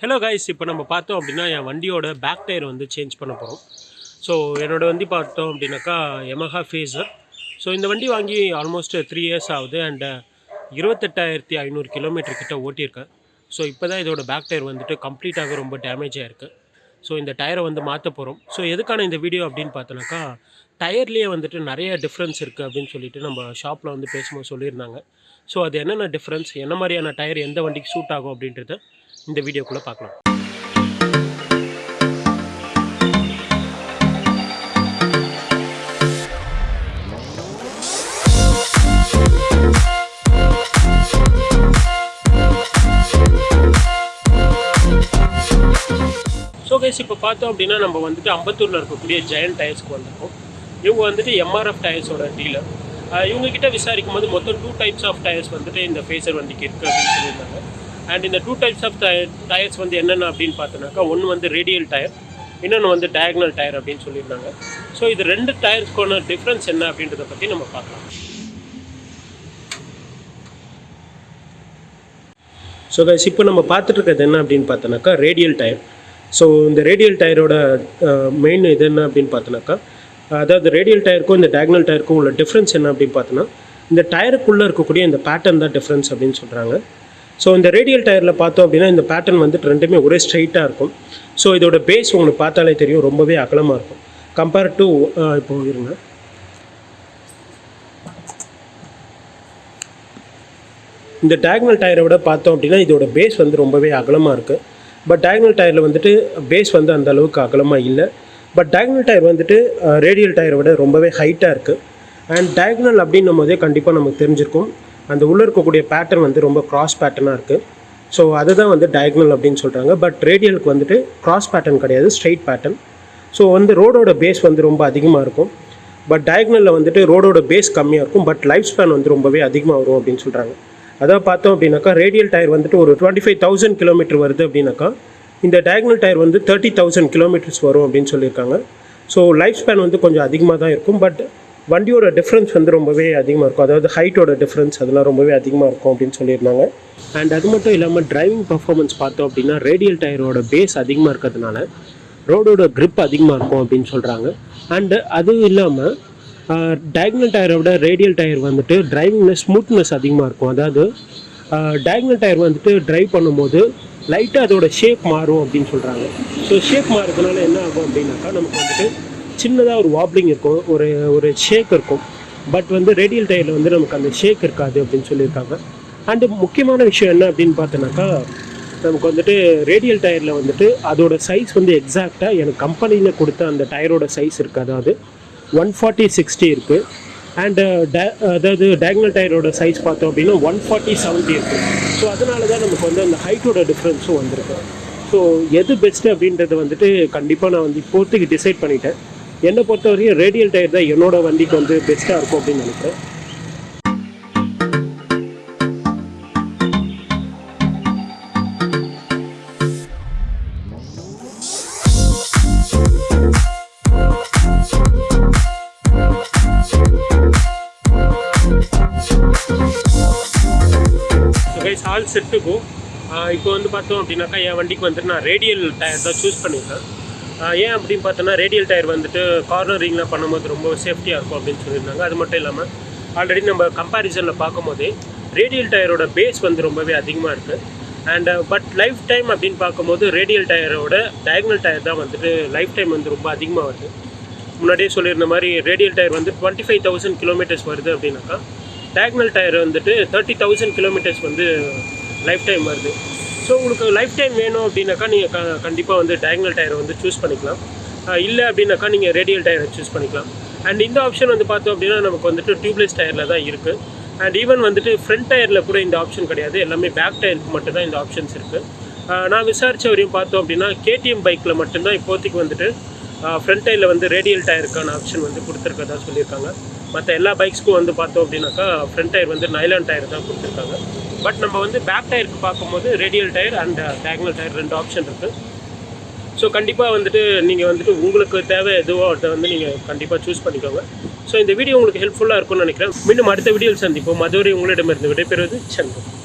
Hello guys இப்போ நம்ம பார்த்தோம் அப்படின்னா என் வண்டியோட பேக் டயர் வந்து சேஞ்ச் பண்ண போகிறோம் ஸோ என்னோடய வண்டி பார்த்தோம் அப்படின்னாக்கா எமஹா ஃபேஸர் ஸோ இந்த வண்டி வாங்கி ஆல்மோஸ்ட் த்ரீ இயர்ஸ் ஆகுது. அண்ட் இருபத்தெட்டாயிரத்தி ஐநூறு கிலோமீட்டர் கிட்ட ஓட்டியிருக்கேன். ஸோ இப்போ தான் இதோட பேக் டயர் வந்துட்டு கம்ப்ளீட்டாக ரொம்ப டேமேஜ் ஆகிருக்கு ஸோ இந்த டயரை வந்து மாற்ற போகிறோம் ஸோ எதுக்கான இந்த வீடியோ அப்படின்னு பார்த்தோன்னாக்கா டயர்லேயே வந்துட்டு நிறைய டிஃப்ரென்ஸ் இருக்குது அப்படின்னு சொல்லிட்டு நம்ம ஷாப்பில் வந்து பேசும்போது சொல்லியிருந்தாங்க. ஸோ அது என்னென்ன டிஃப்ரென்ஸ் என்ன மாதிரியான டயர் எந்த வண்டிக்கு சூட் ஆகும் அப்படின்றத இந்த வீடியோக்குள்ளே பார்க்கலாம். பார்த்தோம் அப்படின்னா நம்ம வந்துட்டு அம்பத்தூரில் இருக்கக்கூடிய ஜெயன் டயர்ஸ்க்கு வந்திருக்கோம். இவங்க வந்துட்டு எம்ஆர்எஃப் டயர்ஸோட டீலர் இவங்க கிட்ட விசாரிக்கும் போது மொத்தம் டூ டைப்ஸ் ஆஃப் டயர்ஸ் வந்துட்டு இந்த ஃபேஸர் வண்டிக்கு இருக்குது அப்படின்னு சொல்லியிருந்தாங்க. அண்ட் இந்த டூ டைப்ஸ் ஆஃப் டயர்ஸ் வந்து என்னென்ன அப்படின்னு பார்த்தோன்னாக்கா ஒன்று வந்து ரேடியல் டயர் இன்னொன்று வந்து டயக்னல் டயர் அப்படின்னு சொல்லியிருந்தாங்க. ஸோ இது ரெண்டு டயர்ஸ்க்கான டிஃப்ரென்ஸ் என்ன அப்படின்றத பற்றி நம்ம பார்க்கலாம். ஸோ கைஸ் இப்போ நம்ம பார்த்துட்டு இருக்கிறது என்ன அப்படின்னு பார்த்தோன்னாக்கா ரேடியல் டயர் ஸோ இந்த ரேடியல் டயரோட மெயின் இது என்ன அப்படின்னு பார்த்தோன்னாக்கா அதாவது ரேடியல் டயருக்கும் இந்த டயக்னல் டயருக்கும் உள்ள டிஃப்ரென்ஸ் என்ன அப்படின்னு பார்த்தோன்னா இந்த டயருக்குள்ளே இருக்கக்கூடிய இந்த பேட்டர்ன் தான் டிஃப்ரென்ஸ் அப்படின்னு சொல்கிறாங்க ஸோ இந்த ரேடியல் டயரில் பார்த்தோம் அப்படின்னா இந்த பேட்டர்ன் வந்துட்டு ரெண்டுமே ஒரே ஸ்ட்ரைட்டாக இருக்கும். ஸோ இதோட பேஸ் உங்களுக்கு பார்த்தாலே தெரியும் ரொம்பவே அகலமாக இருக்கும். கம்பேர் டு இப்போ இருங்க. இந்த டயக்னல் டயரை விட பார்த்தோம் அப்படின்னா இதோட பேஸ் வந்து ரொம்பவே அகலமாக இருக்குது பட் டயக்னல் டயரில் வந்துட்டு பேஸ் வந்து அந்த அளவுக்கு அகலமாக இல்லை. பட் டயக்னல் டயர் வந்துட்டு ரேடியல் டயரை விட ரொம்பவே ஹைட்டாக இருக்குது அண்ட் டயக்னல் அப்படின்னும் போதே கண்டிப்பாக நமக்கு தெரிஞ்சிருக்கும். அந்த உள்ளே இருக்கக்கூடிய பேட்டர்ன் வந்து ரொம்ப க்ராஸ் பேட்டர்னாக இருக்குது ஸோ அதுதான் வந்து டயக்னல் அப்படின்னு சொல்கிறாங்க பட் ரேடியலுக்கு வந்துட்டு கிராஸ் பேட்டர்ன் கிடையாது ஸ்ட்ரைட் பேட்டர்ன் ஸோ வந்து ரோடோட பேஸ் வந்து ரொம்ப அதிகமாக இருக்கும். பட் டயக்னலில் வந்துட்டு ரோடோட பேஸ் கம்மியாக இருக்கும். பட் லைஃப் ஸ்பேன் வந்து ரொம்பவே அதிகமாக வரும் அப்படின்னு சொல்கிறாங்க அதான் பார்த்தோம் அப்படின்னாக்கா ரேடியல் டயர் வந்துட்டு ஒரு டுவெண்ட்டி ஃபைவ் தௌசண்ட் கிலோமீட்டர் வருது அப்படின்னாக்கா இந்த டயக்னல் டயர் வந்து தேர்ட்டி தௌசண்ட் கிலோமீட்டர்ஸ் வரும் அப்படின்னு சொல்லியிருக்காங்க. ஸோ லைஃப் ஸ்பேன் வந்து கொஞ்சம் அதிகமாக தான் இருக்கும். பட் வண்டியோட டிஃப்ரென்ஸ் வந்து ரொம்பவே அதிகமாக இருக்கும். அதாவது ஹைட்டோட டிஃப்ரென்ஸ் அதெல்லாம் ரொம்பவே அதிகமாக இருக்கும் அப்படின்னு சொல்லியிருந்தாங்க. அண்ட் அது மட்டும் இல்லாமல் டிரைவிங் பர்ஃபார்மன்ஸ் பார்த்தோம் அப்படின்னா ரேடியல் டயரோட பேஸ் அதிகமாக இருக்கிறதுனால ரோடோட க்ரிப் அதிகமாக இருக்கும் அப்படின்னு சொல்கிறாங்க அண்டு அதுவும் இல்லாமல் டயக்னல் டயரை விட ரேடியல் டயர் வந்துட்டு டிரைவிங்கில் ஸ்மூத்னஸ் அதிகமாக இருக்கும். அதாவது டயக்னல் டயர் வந்துட்டு ட்ரைவ் பண்ணும்போது லைட்டாக அதோட ஷேப் மாறும் அப்படின்னு சொல்கிறாங்க ஸோ ஷேப் மாறுறதுனால என்ன ஆகும் அப்படின்னாக்கா நமக்கு வந்துட்டு சின்னதாக ஒரு வாப்ளிங் இருக்கும் ஒரு ஒரு ஷேக் இருக்கும். பட் வந்து ரேடியல் டயரில் வந்து நமக்கு அந்த ஷேக் இருக்காது அப்படின்னு சொல்லியிருக்காங்க. அண்டு முக்கியமான விஷயம் என்ன அப்படின்னு பார்த்தோன்னாக்கா நமக்கு வந்துட்டு ரேடியல் டயரில் வந்துட்டு அதோட சைஸ் வந்து எக்ஸாக்டாக எனக்கு கம்பெனியில் கொடுத்த அந்த டயரோட சைஸ் இருக்குது. அதாவது ஒன் ஃபார்ட்டி சிக்ஸ்டி இருக்குது அண்டு அதாவது டயக்னல் டயரோட சைஸ் பார்த்தோம் அப்படின்னா ஒன் ஃபார்ட்டி செவன்ட்டி இருக்குது ஸோ அதனால தான் நமக்கு வந்து அந்த ஹைட்டோட டிஃப்ரென்ஸும் வந்திருக்கு. ஸோ எது பெஸ்ட்டு அப்படின்றது வந்துட்டு கண்டிப்பாக நான் வந்து இப்போத்துக்கு டிசைட் பண்ணிட்டேன். என்னை பொறுத்த வரையும் ரேடியல் டயர் தான் என்னோடய வண்டிக்கு வந்து பெஸ்ட்டாக இருக்கும் அப்படின்னு நினைக்கிறேன். கைஸ் செட்டுக்கும் இப்போ வந்து பார்த்தோம் அப்படின்னாக்கா என் வண்டிக்கு வந்துட்டு நான் ரேடியல் டயர் தான் சூஸ் பண்ணியிருக்கேன். ஏன் அப்படின்னு பார்த்தோன்னா ரேடியல் டயர் வந்துட்டு கார்னரிங்லாம் பண்ணும்போது ரொம்ப சேஃப்டியாக இருக்கும் அப்படின்னு சொல்லியிருந்தாங்க. அது மட்டும் இல்லாமல் ஆல்ரெடி நம்ம கம்பேரிசனில் பார்க்கும்போதே ரேடியல் டயரோட பேஸ் வந்து ரொம்பவே அதிகமாக இருக்குது அண்ட் பட் லைஃப் டைம் அப்படின்னு பார்க்கும்போது ரேடியல் டயரோட டயக்னல் டயர் தான் வந்துட்டு லைஃப் டைம் வந்து ரொம்ப அதிகமாக வருது. முன்னாடியே சொல்லியிருந்த மாதிரி ரேடியல் டயர் வந்து டுவெண்ட்டி ஃபைவ் தௌசண்ட் கிலோமீட்டர்ஸ் வருது அப்படின்னாக்கா டயக்னல் டயர் வந்துட்டு தேர்ட்டி தௌசண்ட் கிலோமீட்டர்ஸ் வந்து லைஃப் டைம் வருது. ஸோ உங்களுக்கு லைஃப் டைம் வேணும் அப்படின்னாக்கா நீங்கள் க கண்டிப்பாக வந்து டயக்னல் டயரை வந்து சூஸ் பண்ணிக்கலாம். இல்லை அப்படின்னாக்கா நீங்கள் ரேடியல் டயரை சூஸ் பண்ணிக்கலாம். அண்ட் இந்த ஆப்ஷன் வந்து பார்த்தோம் அப்படின்னா நமக்கு வந்துட்டு டியூப்லெஸ் டயரில் தான் இருக்குது அண்ட் ஈவன் வந்துட்டு ஃப்ரண்ட் டயரில் கூட இந்த ஆப்ஷன் கிடையாது. எல்லாமே பேக் டயருக்கு மட்டும்தான் இந்த ஆப்ஷன்ஸ் இருக்குது நான் விசாரித்த வரையும் பார்த்தோம் அப்படின்னா கேடிஎம் பைக்கில் மட்டும்தான் இப்போதைக்கு வந்துட்டு ஃப்ரண்ட் டயரில் வந்து ரேடியல் டயருக்கான ஆப்ஷன் வந்து கொடுத்துருக்கதா சொல்லியிருக்காங்க. மற்ற எல்லா பைக்ஸ்க்கும் வந்து பார்த்தோம் அப்படின்னாக்கா ஃப்ரண்ட் டயர் வந்து நைலான் டயர் தான் கொடுத்துருக்காங்க. பட் நம்ம வந்து பேக் டயருக்கு பார்க்கும்போது radial tyre and diagonal tyre ரெண்டு ஆப்ஷன் இருக்குது ஸோ கண்டிப்பாக வந்துட்டு நீங்கள் வந்துட்டு உங்களுக்கு தேவை எதுவோ அதை வந்து நீங்கள் கண்டிப்பாக சூஸ் பண்ணிக்கோங்க. ஸோ இந்த வீடியோ உங்களுக்கு ஹெல்ப்ஃபுல்லாக இருக்கும்னு நினைக்கிறேன். மீண்டும் அடுத்த வீடியோவில் சந்திப்போம். மதுரை உங்களிடமிருந்து விடைபெறுவது சண்முகம்